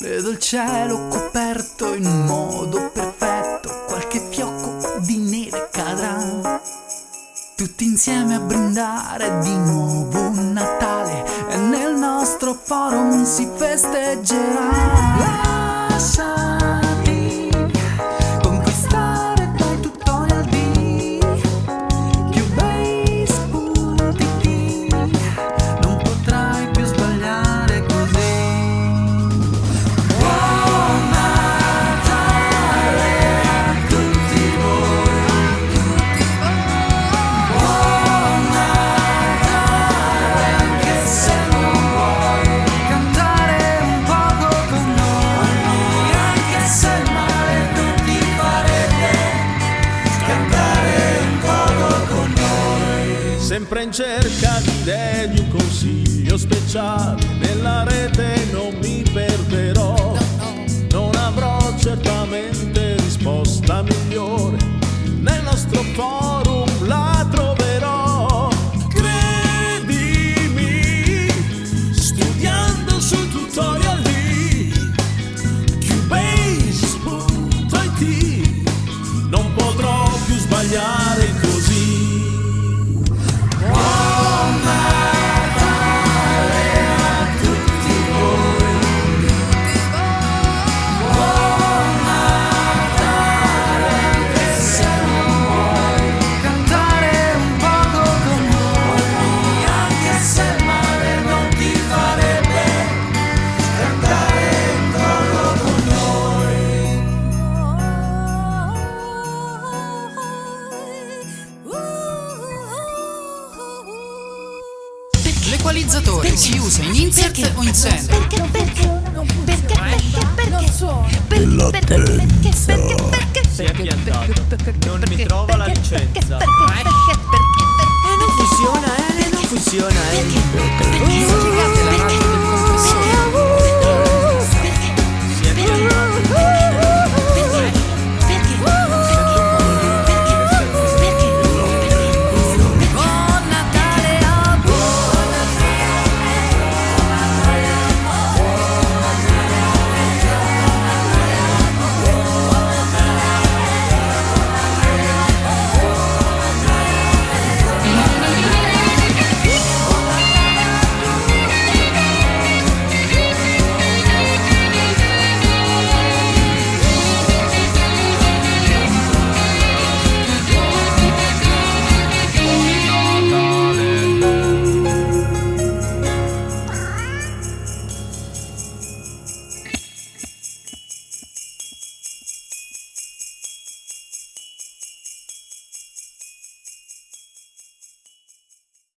Vedo il cielo coperto in modo perfetto, qualche fiocco di neve cadrà. Tutti insieme a brindare di nuovo Natale e nel nostro forum si festeggerà. Sempre in cerca di idee di un consiglio speciale. Nella rete non mi perderò. Non avrò certamente risposta migliore. Nel nostro forum L'equalizzatore si usa in insert o in send. Perché, perché, perché, perché, perché, non so. Perché, perché, perché, perché, perché, Si è piantato. Non mi trova la licenza. perché, perché, perché, Non funziona, eh, non funziona, eh. perché,